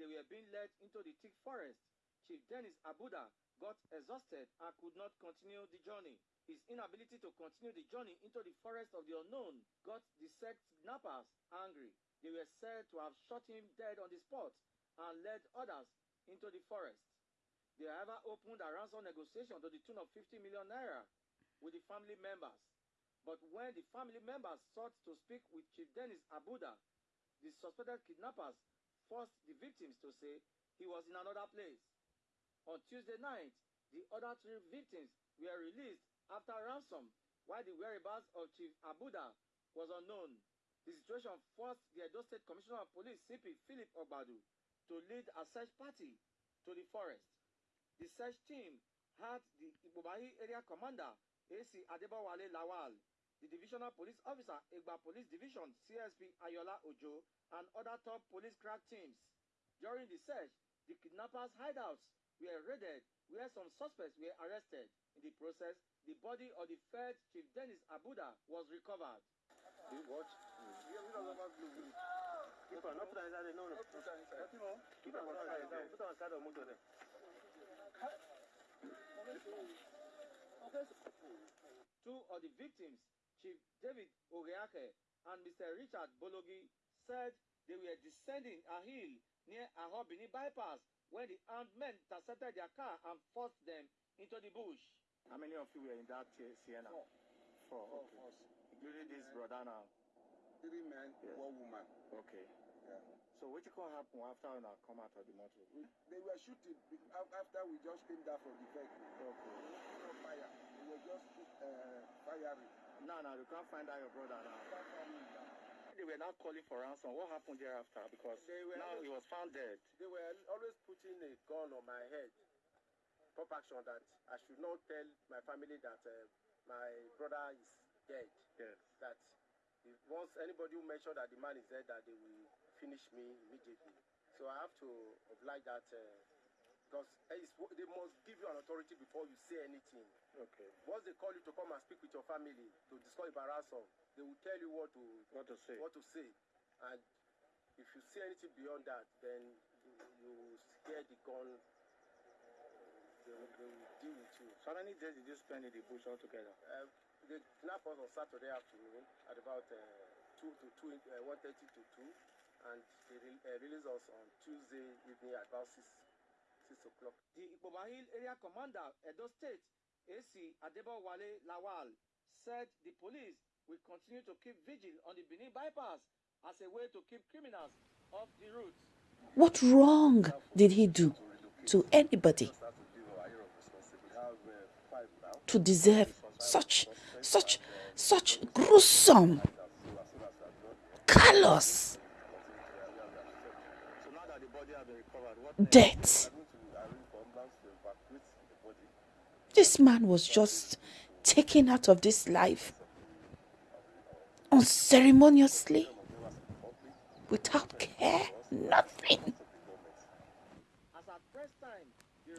they were being led into the thick forest. Chief Dennis Abuda got exhausted and could not continue the journey. His inability to continue the journey into the forest of the unknown got the said kidnappers angry. They were said to have shot him dead on the spot and led others into the forest. They however opened a ransom negotiation to the tune of 50 million naira with the family members. But when the family members sought to speak with Chief Dennis Abuda, the suspected kidnappers forced the victims to say he was in another place. On Tuesday night, the other three victims were released after ransom, while the whereabouts of Chief Abuda was unknown. The situation forced the Edo State Commissioner of Police, CP Philip Ogbadu, to lead a search party to the forest. The search team had the Ibobahi Area Commander, AC Adebowale Lawal, the Divisional Police Officer, Egba Police Division, CSP Ayola Ojo, and other top police crack teams. During the search, the kidnappers' hideouts were raided, where some suspects were arrested. In the process, the body of the third Chief Dennis Abuda was recovered. You watch? Keep on, not put on inside there. No, no. Keep on outside there. Put on inside the motor there. Two of the victims, Chief David Oreake and Mr. Richard Bologi, said they were descending a hill near Ahobini bypass when the armed men intercepted their car and forced them into the bush. How many of you were in that uh, Sienna? Four. Four. Four Okay. of us. Including this brother now. Three men, Yes. one woman. Okay. Yeah. So what you can happen after now come out of the motor? We, they were shooting after we just came down from the vehicle. Okay. No fire. They were just uh, firing. Now, now you can't find out your brother now. They were now calling for ransom. What happened thereafter? Because now he was found dead. They were always putting a gun on my head. Pop action that I should not tell my family that uh, my brother is dead. Yes. That if once anybody will mention that the man is dead, that they will finish me immediately. So I have to oblige that uh, because it's, they must give you an authority before you say anything. Okay. Once they call you to come and speak with your family to discuss about ransom, they will tell you what to What to say? what to say. And if you say anything beyond that, then you, you scare the gun. They, will- they will deal with you. So how many days did you spend in the bush altogether? Uh, they kidnapped us on Saturday afternoon at about uh, two to two, uh, one thirty to two, and they re- uh, released us on Tuesday evening at about six six o'clock. The Ikpoba Hill Area Commander, Edo State, AC Adebowale Lawal, said the police will continue to keep vigil on the Benin bypass as a way to keep criminals off the route. What wrong did he do to anybody to deserve such, such, such gruesome, callous So This man was just taken out of this life unceremoniously, without care, nothing,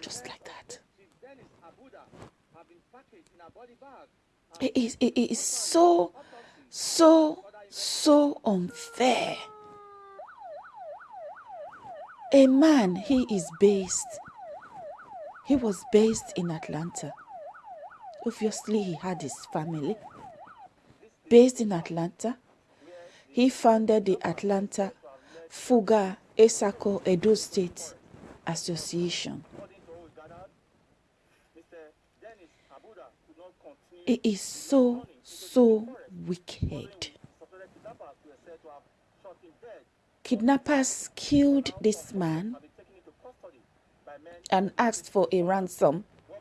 just like that. It is, it is so, so, so unfair. A man, he is based, he was based in Atlanta. Obviously, he had his family based in Atlanta. He founded the Atlanta Fugar Esako Edo State Association. It is so, so wicked. Kidnappers killed this man Have been taken into custody by men and asked for a ransom of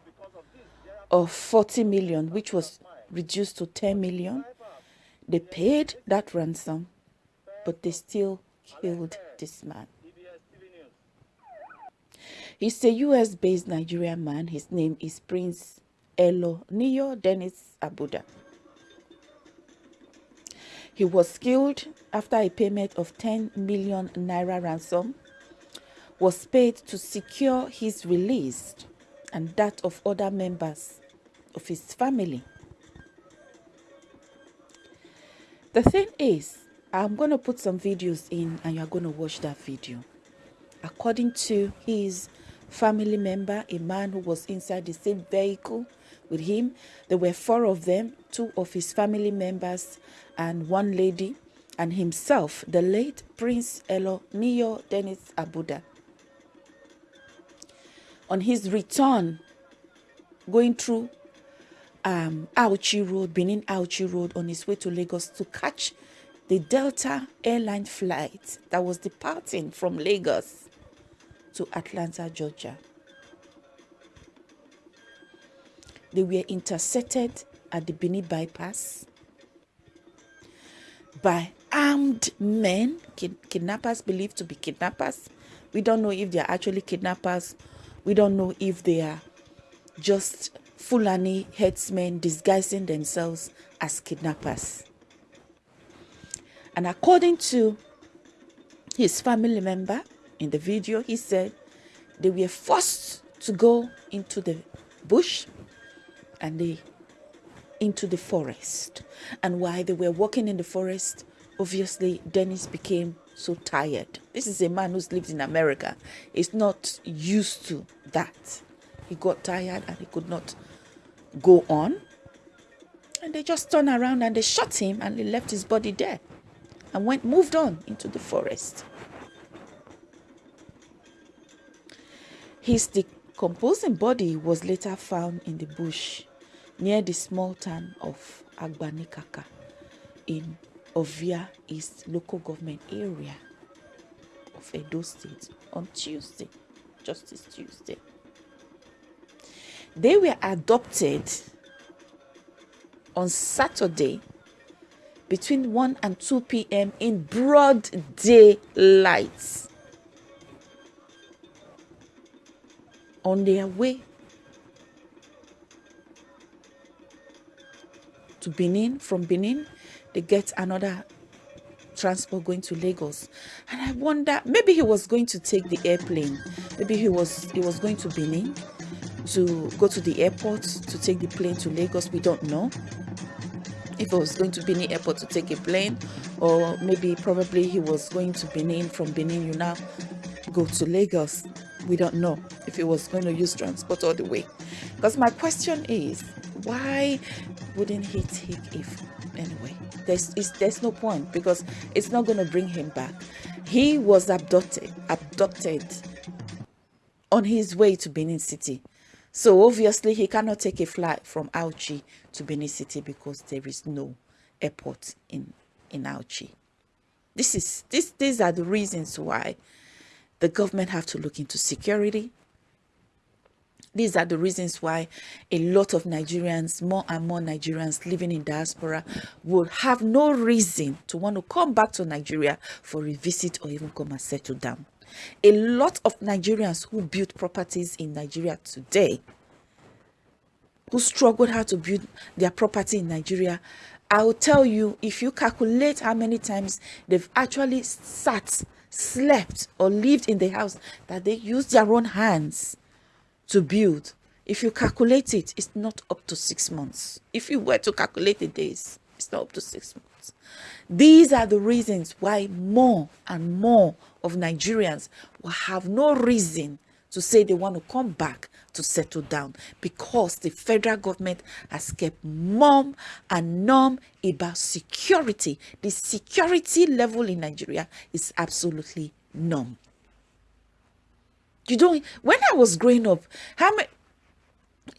this thereafter of 40 million, which was reduced to 10 million. They paid that ransom, but they still killed this man. He's a US based Nigerian man. His name is Prince Elo Neo Dennis Abuda. He was killed after a payment of 10 million naira ransom was paid to secure his release and that of other members of his family. The thing is, I'm going to put some videos in and you're going to watch that video. according to his family member, a man who was inside the same vehicle with him. There were four of them, two of his family members and one lady, and himself, the late Prince Elo Eloniyo Dennis Abuda. On his return, going through um, Auchi Road, Benin Auchi Road, on his way to Lagos to catch the Delta airline flight that was departing from Lagos to Atlanta, Georgia. They were intercepted at the Benin bypass by armed men, kidnappers believed to be kidnappers. We don't know if they are actually kidnappers. We don't know if they are just Fulani herdsmen disguising themselves as kidnappers. And according to his family member in the video, he said they were forced to go into the bush and they into the forest. And while they were walking in the forest, obviously Dennis became so tired. This is a man who's lived in America. He's not used to that. He got tired and he could not go on. And they just turned around and they shot him and they left his body there and went moved on into the forest. His decomposing body was later found in the bush near the small town of Agbanikaka in Ovia East local government area of Edo State on Tuesday, Justice Tuesday. They were adopted on Saturday between 1 and 2 p.m. in broad daylight. On their way to Benin, from Benin, they get another transport going to Lagos. And I wonder, maybe he was going to take the airplane. Maybe he was he was going to Benin to go to the airport to take the plane to Lagos. We don't know if he was going to Benin airport to take a plane or maybe probably he was going to Benin from Benin you now go to Lagos we don't know if he was going to use transport all the way because my question is why wouldn't he take if anyway there's there's no point because it's not going to bring him back he was abducted abducted on his way to Benin City so obviously he cannot take a flight from Auchi to Benin City because there is no airport in, in Auchi. This is this these are the reasons why the government have to look into security. These are the reasons why a lot of Nigerians, more and more Nigerians living in diaspora, would have no reason to want to come back to Nigeria for a visit or even come and settle down. A lot of Nigerians who built properties in Nigeria today, who struggled how to build their property in Nigeria, I will tell you, if you calculate how many times they've actually sat, slept, or lived in the house that they used their own hands to build, if you calculate it, it's not up to six months. If you were to calculate the days, it's not up to six months. These are the reasons why more and more of Nigerians will have no reason to say they want to come back to settle down because the federal government has kept mum and numb about security. The security level in Nigeria is absolutely numb. You don't, when I was growing up, how many,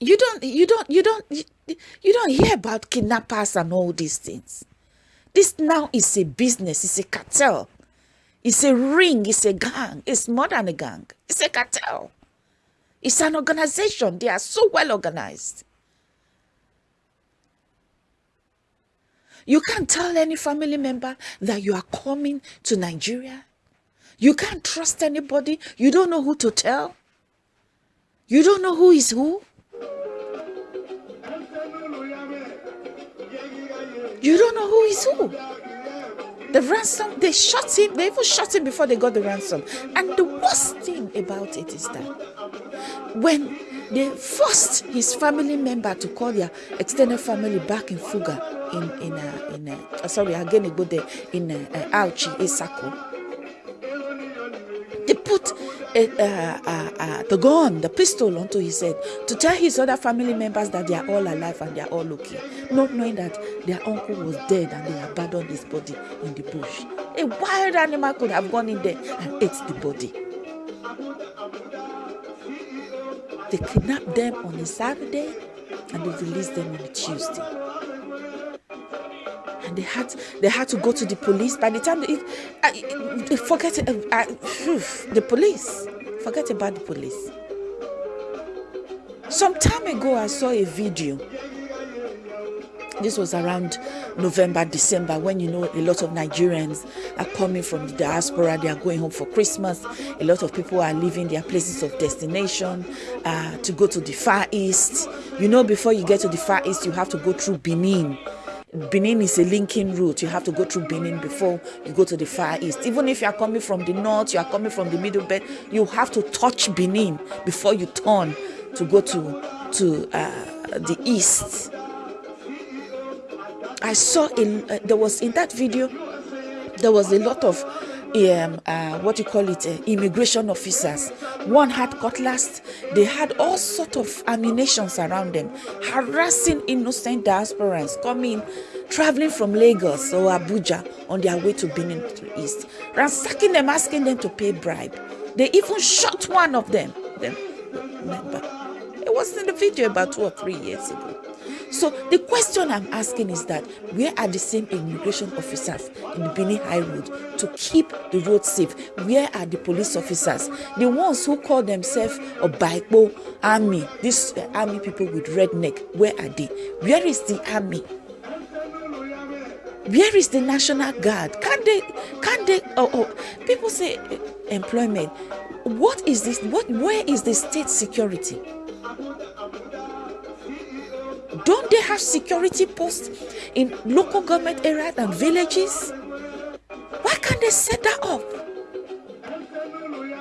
you don't, you don't, you don't, you, don't hear about kidnappers and all these things. This now is a business, it's a cartel. It's a ring, it's a gang. It's more than a gang. It's a cartel. It's an organization. They are so well organized. You can't tell any family member that you are coming to Nigeria. You can't trust anybody. You don't know who to tell. You don't know who is who. You don't know who is who. The ransom, they shot him, they even shot him before they got the ransom. And the worst thing about it is that when they forced his family member to call their extended family back in Fugar, in in uh, in uh, sorry again go there in uh, uh, Auchi Isako. They put uh, uh, uh, the gun, the pistol onto his head to tell his other family members that they are all alive and they are all okay, not knowing that their uncle was dead and they abandoned his body in the bush. A wild animal could have gone in there and ate the body. They kidnapped them on a Saturday and they released them on a Tuesday. And they had they had to go to the police. By the time they, uh, forget uh, uh, the police, forget about the police. Some time ago, I saw a video this was around November, December, when you know a lot of Nigerians are coming from the diaspora, they are going home for Christmas. A lot of people are leaving their places of destination uh, to go to the Far East. You know, before you get to the Far East, you have to go through Benin. Benin is a linking route. You have to go through Benin before you go to the Far East. Even if you are coming from the north, you are coming from the Middle Belt, you have to touch Benin before you turn to go to to uh, the east I saw in uh, there was in that video there was a lot of um, uh, what you call it uh, immigration officers. One had cutlass. They had all sort of ammunitions around them harassing innocent diasporans coming traveling from lagos or abuja on their way to benin to east ransacking them asking them to pay bribe. They even shot one of them. Them remember it was in the video about two or three years ago so the question I'm asking is that where are the same immigration officers in the Benin High Road to keep the road safe? Where are the police officers? The ones who call themselves a Baipo army, these uh, army people with red neck, where are they? Where is the army? Where is the National Guard? Can they, can they, oh, oh, people say uh, employment. What is this? What, where is the state security? Don't they have security posts in local government areas and villages? Why can't they set that up?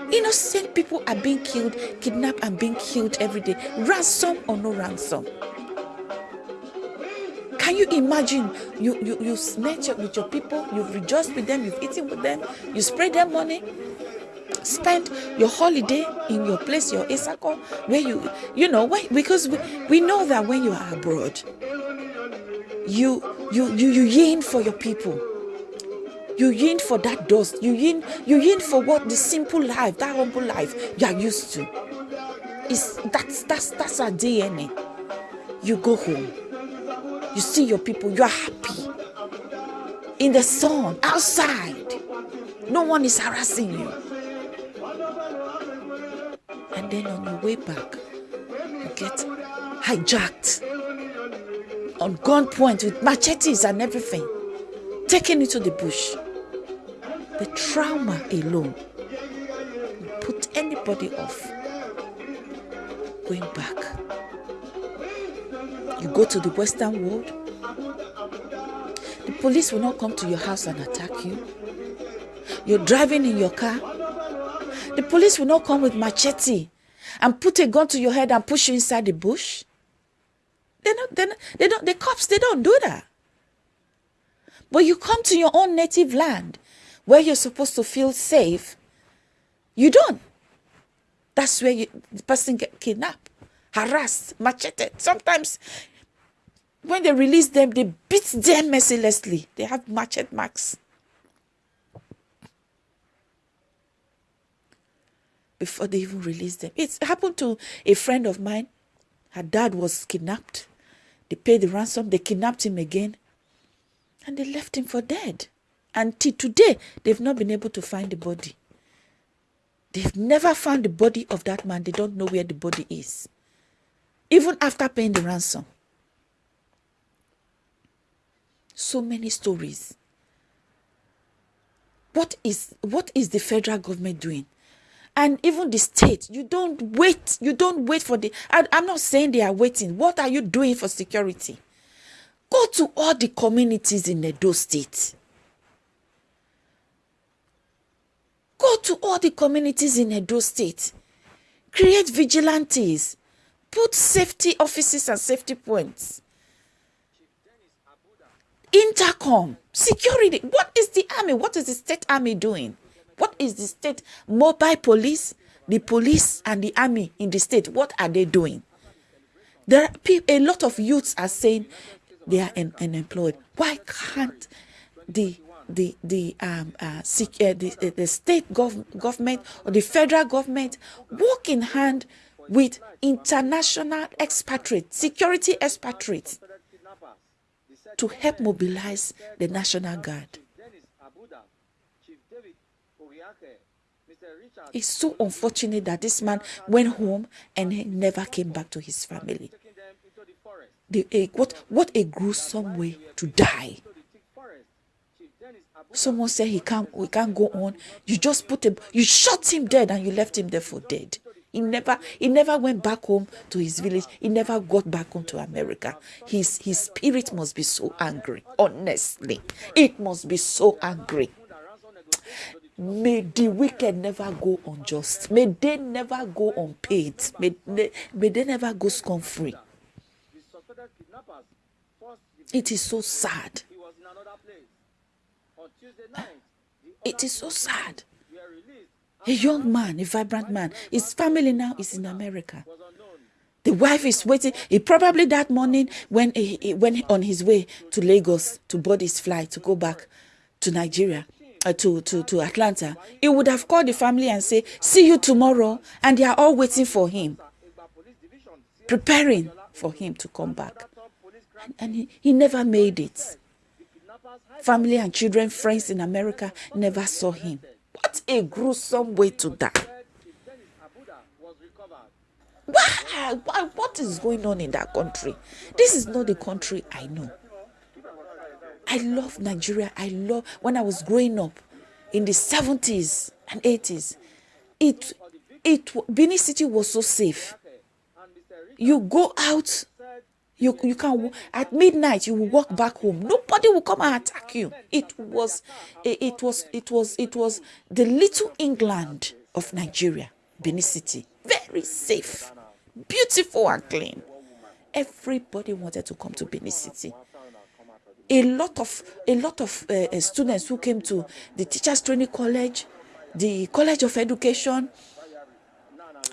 Innocent people are being killed, kidnapped, and being killed every day. Ransom or no ransom? Can you imagine? You you you met with your people, you've rejoiced with them, you've eaten with them, you spread them money, spend your holiday in your place, your Isako, where you, you know, when, because we, we know that when you are abroad, you, you, you, you yearn for your people. You yearn for that dust. You yearn, you yearn for what the simple life, that humble life you are used to. Is that's that's that's our DNA. You go home. You see your people. You are happy. In the sun, outside. No one is harassing you. And then on your way back, you get hijacked on gunpoint with machetes and everything, taken into the bush. The trauma alone will put anybody off going back. You go to the Western world, the police will not come to your house and attack you. You're driving in your car, the police will not come with machete and put a gun to your head and push you inside the bush. They don't, they don't, they don't, the cops, they don't do that. But you come to your own native land where you're supposed to feel safe, you don't. That's where you, the person get kidnapped, harassed, macheted. Sometimes when they release them, they beat them mercilessly. They have machete marks. Before they even released them. It happened to a friend of mine. Her dad was kidnapped. They paid the ransom, they kidnapped him again, and they left him for dead. Until today, they've not been able to find the body. They've never found the body of that man. They don't know where the body is. Even after paying the ransom. So many stories. What is what is the federal government doing? And even the state you don't wait you don't wait for the I, i'm not saying they are waiting. What are you doing for security? Go to all the communities in edo state. Go to all the communities in edo state. Create vigilantes. Put safety offices and safety points. Intercom security. What is the army? What is the state army doing what is the state mobile police the police and the army in the state, what are they doing? There are a lot of youths are saying they are un- unemployed. Why can't the the the um uh, uh, the, uh, the state gov- government or the federal government work in hand with international expatriates, security expatriates, to help mobilize the National Guard. It's so unfortunate that this man went home and he never came back to his family. The, a, what, what a gruesome way to die. Someone said he can't, we can't go on. You just put him, you shot him dead and you left him there for dead. He never, he never went back home to his village. He never got back home to America. His, his spirit must be so angry. Honestly, it must be so angry. May the wicked never go unjust. May they never go unpaid. May they, may they never go scum free. It is so sad. It is so sad. A young man, a vibrant man. His family now is in America. The wife is waiting. He probably that morning when he, he went on his way to Lagos to board his flight to go back to Nigeria, uh, to, to, to Atlanta, he would have called the family and say, see you tomorrow. And they are all waiting for him, preparing for him to come back. And, and he, he never made it. Family and children, friends in America never saw him. What a gruesome way to die. Why? What is going on in that country? This is not the country I know. I love Nigeria. I love when I was growing up in the 70s and 80s. It it Benin City was so safe. You go out, you you can at midnight you will walk back home. Nobody will come and attack you. It was it was it was it was the little England of Nigeria, Benin City. Very safe, beautiful and clean. Everybody wanted to come to Benin City a lot of a lot of uh, students who came to the teachers training college the college of education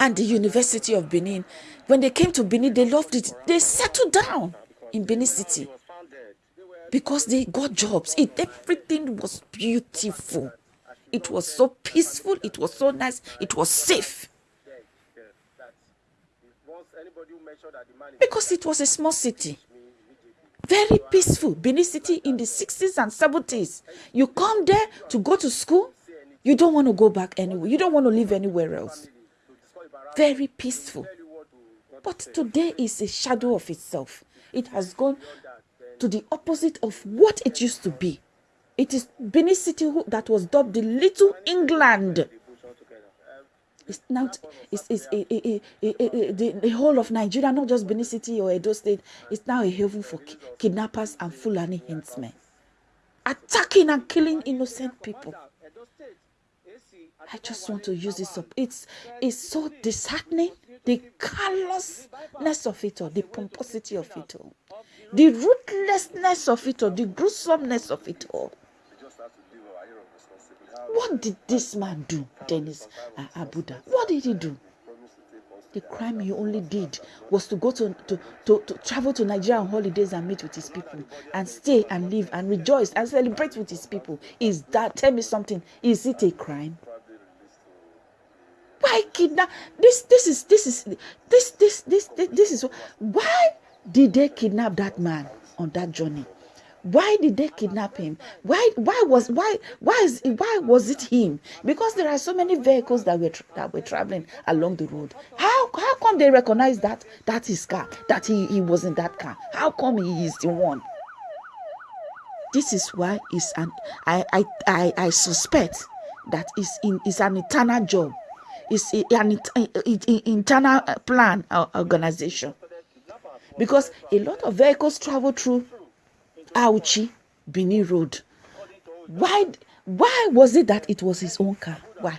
and the university of benin. When they came to benin they loved it. They settled down in benin city because they got jobs. It everything was beautiful. It was so peaceful. It was so nice. It was safe. Because it was a small city very peaceful. Benin city in the 60s and 70s you come there to go to school you don't want to go back anywhere. You don't want to live anywhere else. Very peaceful. But today is a shadow of itself. It has gone to the opposite of what it used to be. It is benin city that was dubbed the little england it's now it's, it's a, a, the, the whole of Nigeria, not just Benin City or Edo State, is now a haven for ki- kidnappers and Fulani henchmen, attacking and killing innocent people. I just want to use this up. It's it's so disheartening. The callousness of it all, the pomposity of it all, the ruthlessness of it all, the gruesomeness of it all. What did this man do, Dennis uh, Abuda? What did he do? The crime he only did was to go to, to, to, to travel to Nigeria on holidays and meet with his people and stay and live and rejoice and celebrate with his people. Is that, tell me something, is it a crime? Why kidnap? This, this is, this is, this, this, this, this, this is, why did they kidnap that man on that journey? Why did they kidnap him? Why why was why why is why was it him? Because there are so many vehicles that were that were traveling along the road. How how come they recognize that that his car that he he was in that car? How come he is the one? This is why it's an i i i, I suspect that is in is an eternal job. It's an internal plan or organization. Because a lot of vehicles travel through Auchi, Benin Road. Why, why was it that it was his own car? Why?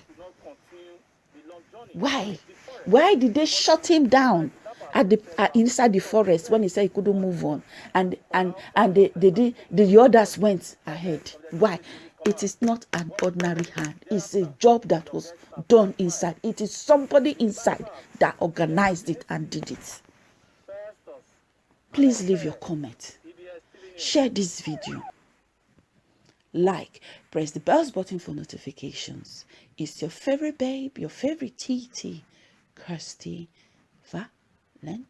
Why? Why did they shut him down at the uh, inside the forest when he said he couldn't move on, and and and the the the, the others went ahead? Why? it is not an ordinary hand. It's a job that was done inside. It is somebody inside that organized it and did it. Please leave your comment. Share this video. Like, press the bells button for notifications. It's your favorite babe, your favorite TT, Kirsty Valentine.